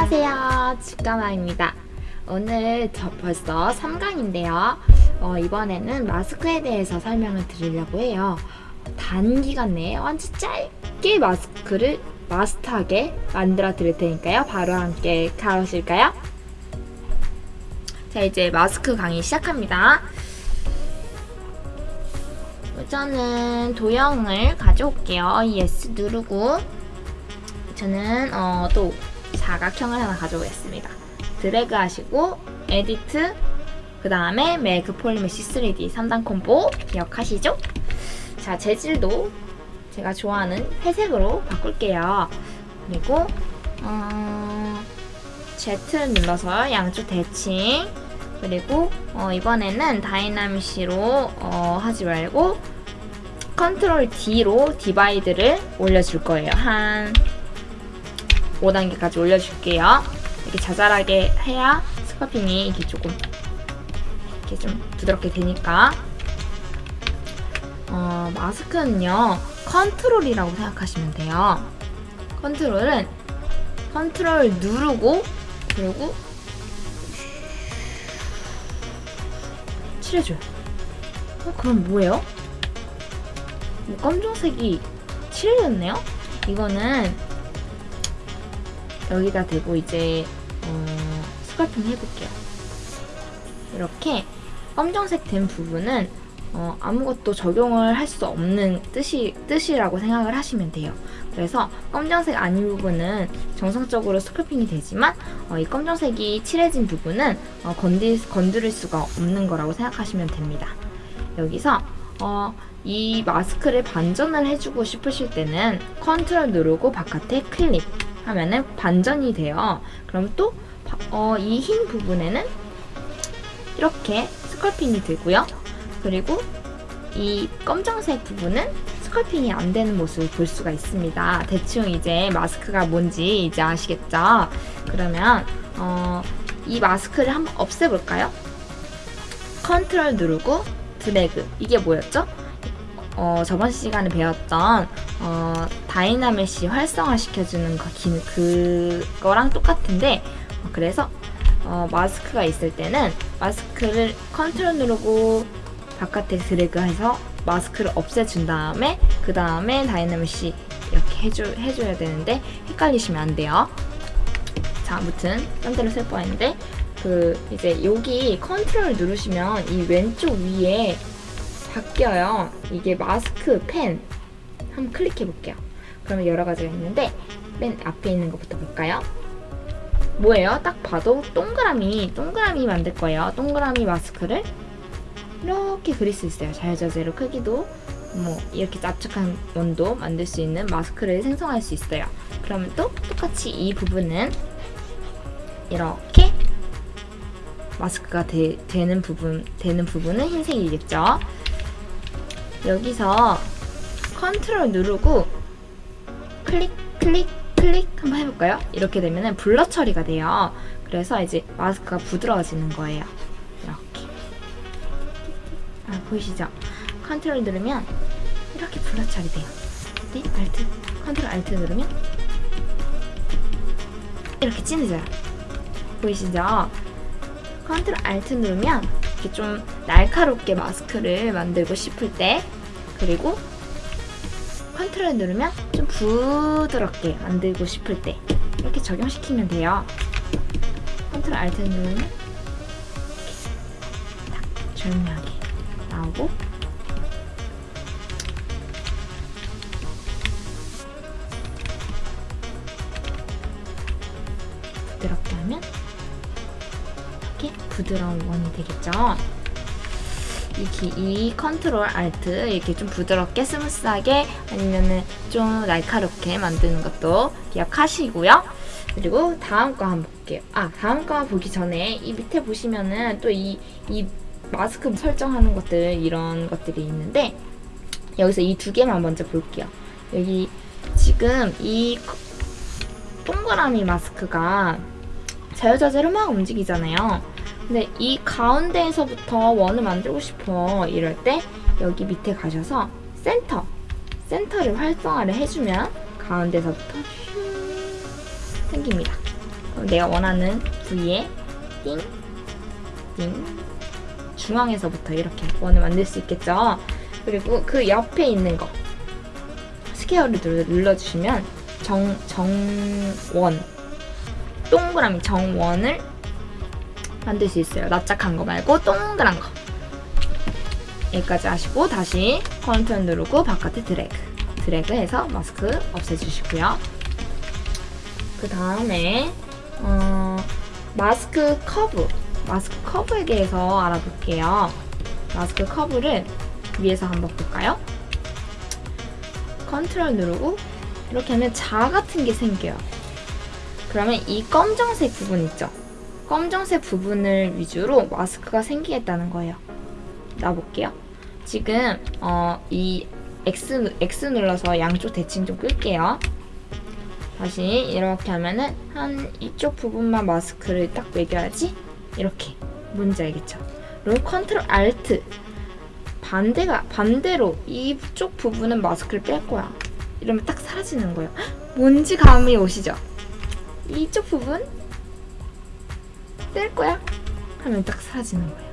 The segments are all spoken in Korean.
안녕하세요. 직가마입니다. 오늘 저 벌써 3강인데요. 어, 이번에는 마스크에 대해서 설명을 드리려고 해요. 단기간 내에 완전 짧게 마스크를 마스터하게 만들어 드릴 테니까요. 바로 함께 가보실까요? 자 이제 마스크 강의 시작합니다. 우선은 도형을 가져올게요. ES 누르고 저는 어, 또 사각형을 하나 가져오겠습니다. 드래그 하시고 Edit 그 다음에 Make PolyMesh 3D 3단 콤보 기억하시죠? 자 재질도 제가 좋아하는 회색으로 바꿀게요. 그리고 어, Z를 눌러서 양쪽 대칭 그리고 어, 이번에는 DynaMesh로 어, 하지 말고 컨트롤 D로 divide를 올려줄 거예요. 한 5단계까지 올려줄게요. 이렇게 자잘하게 해야 sculpting이 이렇게 조금 이렇게 좀 부드럽게 되니까 어, 마스크는요 컨트롤이라고 생각하시면 돼요. 컨트롤은 컨트롤 누르고 그리고 칠해줘요. 어, 그럼 뭐예요? 뭐 검정색이 칠해졌네요? 이거는 여기다 대고 이제 어, 스컬핑 해볼게요. 이렇게 검정색 된 부분은 어, 아무것도 적용을 할 수 없는 뜻이, 뜻이라고 생각을 하시면 돼요. 그래서 검정색 아닌 부분은 정상적으로 스컬핑이 되지만 어, 이 검정색이 칠해진 부분은 어, 건디, 건드릴 수가 없는 거라고 생각하시면 됩니다. 여기서 어, 이 마스크를 반전을 해주고 싶으실 때는 컨트롤 누르고 바깥에 클릭 하면은 반전이 돼요. 그럼 또 이 흰 부분에는 이렇게 sculpting이 되고요. 그리고 이 검정색 부분은 sculpting이 안 되는 모습을 볼 수가 있습니다. 대충 이제 마스크가 뭔지 이제 아시겠죠? 그러면 어, 이 마스크를 한번 없애볼까요? 컨트롤 누르고 드래그 이게 뭐였죠? 어, 저번 시간에 배웠던 어, DynaMesh 활성화 시켜주는 그, 그거랑 똑같은데 어, 그래서 어, 마스크가 있을 때는 마스크를 컨트롤 누르고 바깥에 드래그해서 마스크를 없애준 다음에 그 다음에 DynaMesh 이렇게 해줘, 해줘야 되는데 헷갈리시면 안 돼요. 자, 아무튼 딴 데로 쓸 뻔했는데 그 이제 여기 컨트롤 누르시면 이 왼쪽 위에 바뀌어요. 이게 마스크 펜 한번 클릭해 볼게요. 그러면 여러 가지가 있는데 맨 앞에 있는 것부터 볼까요? 뭐예요? 딱 봐도 동그라미, 동그라미 만들 거예요. 동그라미 마스크를 이렇게 그릴 수 있어요. 자유자재로 크기도 뭐 이렇게 납작한 원도 만들 수 있는 마스크를 생성할 수 있어요. 그러면 또 똑같이 이 부분은 이렇게 마스크가 되, 는 부분 되는 부분은 흰색이겠죠. 여기서 컨트롤 누르고 클릭 클릭 클릭 한번 해볼까요? 이렇게 되면 blur 처리가 돼요. 그래서 이제 마스크가 부드러워지는 거예요. 이렇게 아, 보이시죠? 컨트롤 누르면 이렇게 blur 처리돼요. 네, Alt 컨트롤 Alt 누르면 이렇게 진해져요. 보이시죠? 컨트롤 Alt 누르면 이렇게 좀 날카롭게 마스크를 만들고 싶을 때 그리고 컨트롤 누르면 좀 부드럽게 만들고 싶을 때 이렇게 적용시키면 돼요. 컨트롤 Alt 누르면 이렇게 딱 조용하게 나오고 부드럽게 하면 부드러운 원이 되겠죠. 이, 이 컨트롤 Alt 이렇게 좀 부드럽게 smooth하게 아니면은 좀 날카롭게 만드는 것도 기억하시고요. 그리고 다음 거 한번 볼게요. 아 다음 거 보기 전에 이 밑에 보시면은 또 이 이 마스크 설정하는 것들 이런 것들이 있는데 여기서 이 두 개만 먼저 볼게요. 여기 지금 이 동그라미 마스크가 자유자재로 막 움직이잖아요. 근데 이 가운데에서부터 원을 만들고 싶어 이럴 때 여기 밑에 가셔서 센터 센터를 활성화를 해주면 가운데서부터 슝 생깁니다. 내가 원하는 부위에 띵, 띵, 중앙에서부터 이렇게 원을 만들 수 있겠죠. 그리고 그 옆에 있는 거 square를 눌러- 눌러주시면 정, 정원 동그라미 정원을 만들 수 있어요. 납작한 거 말고 동그란 거. 여기까지 하시고 다시 컨트롤 누르고 바깥에 드래그 드래그 해서 마스크 없애주시고요. 그 다음에 어, 마스크 커브 마스크 커브에 대해서 알아볼게요. 마스크 커브를 위에서 한번 볼까요? 컨트롤 누르고 이렇게 하면 자 같은 게 생겨요. 그러면 이 검정색 부분 있죠? 검정색 부분을 위주로 마스크가 생기겠다는 거예요. 놔볼게요. 지금 어, 이 X, X 눌러서 양쪽 대칭 좀 끌게요. 다시 이렇게 하면은 한 이쪽 부분만 마스크를 딱 매겨야지 이렇게 뭔지 알겠죠? 그리고 컨트롤 알트 반대가 반대로 이쪽 부분은 마스크를 뺄 거야. 이러면 딱 사라지는 거예요. 헉, 뭔지 감이 오시죠? 이쪽 부분 뺄 거야. 하면 딱 사라지는 거예요.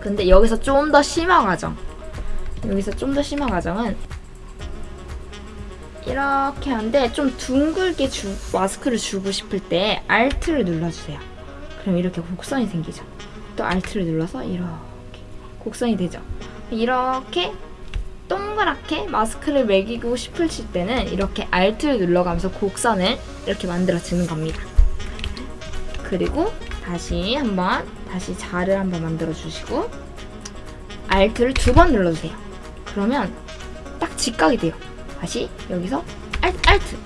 근데 여기서 좀 더 심화 과정. 여기서 좀 더 심화 과정은 이렇게 하는데 좀 둥글게 주, 마스크를 주고 싶을 때 Alt를 눌러주세요. 그럼 이렇게 곡선이 생기죠. 또 Alt를 눌러서 이렇게 곡선이 되죠. 이렇게 동그랗게 마스크를 매기고 싶으실 때는 이렇게 Alt를 눌러가면서 곡선을 이렇게 만들어 주는 겁니다. 그리고 다시 한번 다시 자를 한번 만들어 주시고 Alt를 두 번 눌러주세요. 그러면 딱 직각이 돼요. 다시 여기서 Alt, Alt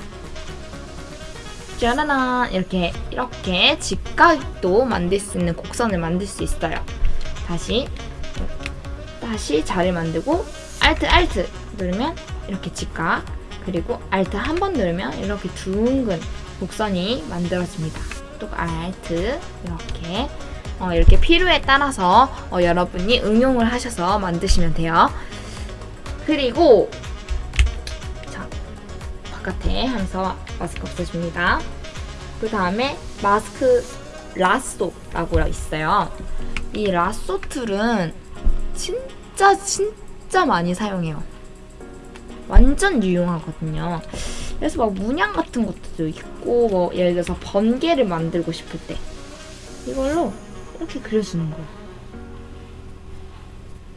짜라란 이렇게 이렇게 직각도 만들 수 있는 곡선을 만들 수 있어요. 다시 다시 자를 만들고 Alt, Alt 누르면 이렇게 직각 그리고 Alt 한 번 누르면 이렇게 둥근 곡선이 만들어집니다. 또 Alt 이렇게 어, 이렇게 필요에 따라서 어, 여러분이 응용을 하셔서 만드시면 돼요. 그리고 자 바깥에 하면서 마스크 없애줍니다. 그 다음에 마스크 라쏘라고 있어요. 이 라쏘 툴은 진짜 진짜 많이 사용해요. 완전 유용하거든요. 그래서 막 문양 같은 것도 있고 뭐 예를 들어서 번개를 만들고 싶을 때 이걸로 이렇게 그려주는 거예요.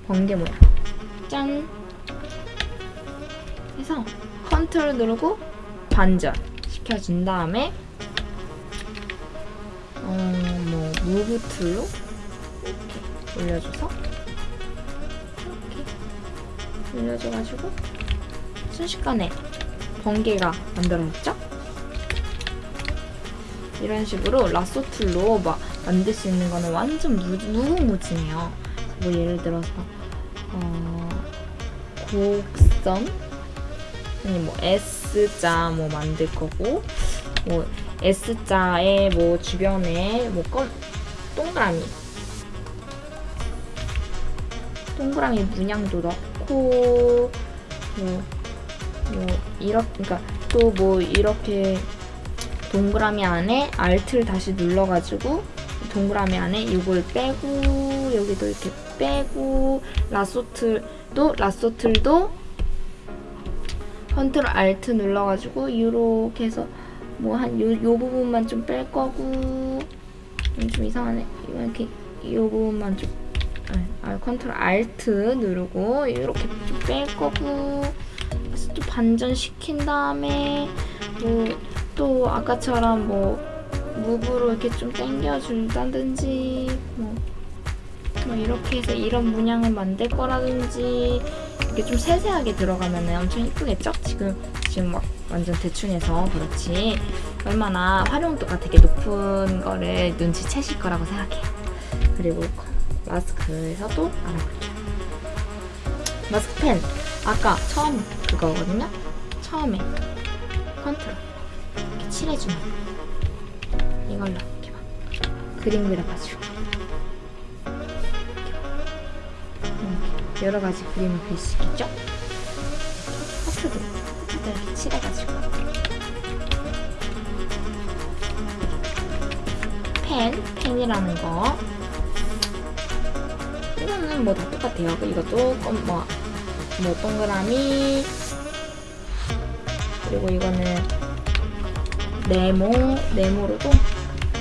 번개 모양. 짠. 해서 컨트롤 누르고 반전 시켜준 다음에 어뭐 move tool로 이렇게 올려줘서 이렇게 올려줘가지고 순식간에 번개가 만들어졌죠? 이런 식으로 lasso tool로 막 만들 수 있는 거는 완전 무, 무궁무진해요. 뭐 예를 들어서 어, 곡선 아니 뭐 S자 뭐 만들 거고 뭐 S자의 뭐 주변에 뭐 껌, 동그라미 동그라미 문양도 넣고 뭐, 뭐 이렇게 그러니까 또 뭐 이렇게 동그라미 안에 Alt를 다시 눌러가지고 동그라미 안에 이걸 빼고 여기도 이렇게 빼고 라소틀도 라소틀도 컨트롤 Alt 눌러가지고 이렇게 해서 뭐 한 요 요 부분만 좀 뺄 거고. 음, 좀 이상하네. 이렇게 이 부분만 좀 아, 컨트롤 Alt 누르고 이렇게 좀 뺄 거고 또 반전 시킨 다음에 뭐 또 아까처럼 뭐 move로 이렇게 좀 당겨준다든지 뭐, 뭐 이렇게 해서 이런 문양을 만들 거라든지 이렇게 좀 세세하게 들어가면 엄청 이쁘겠죠? 지금 지금 막 완전 대충 해서 그렇지 얼마나 활용도가 되게 높은 거를 눈치채실 거라고 생각해요. 그리고 마스크에서도 알아볼게요. 마스크펜 아까 처음 그거거든요. 처음에 컨트롤 이렇게 칠해주는 이걸로 이렇게 막 그림 그려가지고 이렇게 여러 가지 그림을 그릴 수 있겠죠? 하트도 하트도 이렇게 칠해가지고 펜, 펜이라는 거. 이거는 뭐 다 똑같아요. 이것도 껌- 뭐, 뭐 동그라미. 그리고 이거는 네모, 네모로도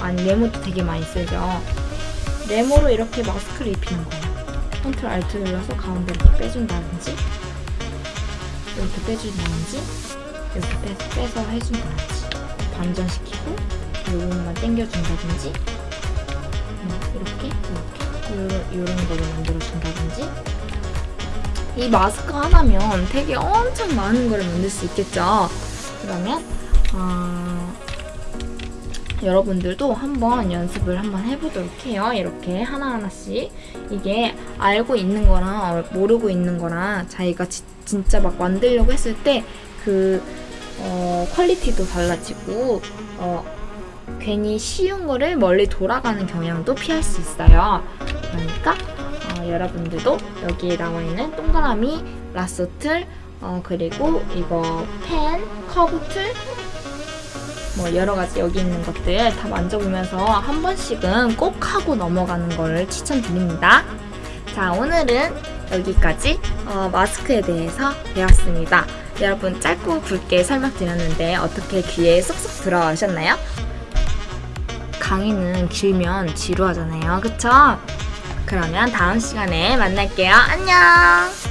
아니 네모도 되게 많이 쓰죠. 네모로 이렇게 마스크를 입히는 거예요. 컨트롤 알트 눌러서 가운데 이렇게 빼준다든지 이렇게 빼준다든지 이렇게 빼, 빼서 해준다든지 반전시키고 이 부분만 당겨준다든지 뭐 이렇게 이렇게 요런, 요런 거를 만들어준다든지 이 마스크 하나면 되게 엄청 많은 거를 만들 수 있겠죠? 그러면 어, 여러분들도 한번 연습을 한번 해보도록 해요. 이렇게 하나하나씩. 이게 알고 있는 거랑 모르고 있는 거랑 자기가 지- 진짜 막 만들려고 했을 때그 어, 퀄리티도 달라지고 어, 괜히 쉬운 거를 멀리 돌아가는 경향도 피할 수 있어요. 그러니까 어, 여러분들도 여기에 나와 있는 동그라미, 라소틀, 어, 그리고 이거 펜, 커브틀, 뭐 여러 가지 여기 있는 것들 다 만져보면서 한 번씩은 꼭 하고 넘어가는 걸 추천드립니다. 자, 오늘은 여기까지 어, 마스크에 대해서 배웠습니다. 여러분 짧고 굵게 설명드렸는데 어떻게 귀에 쏙쏙 들어가셨나요? 강의는 길면 지루하잖아요. 그쵸? 그러면 다음 시간에 만날게요. 안녕!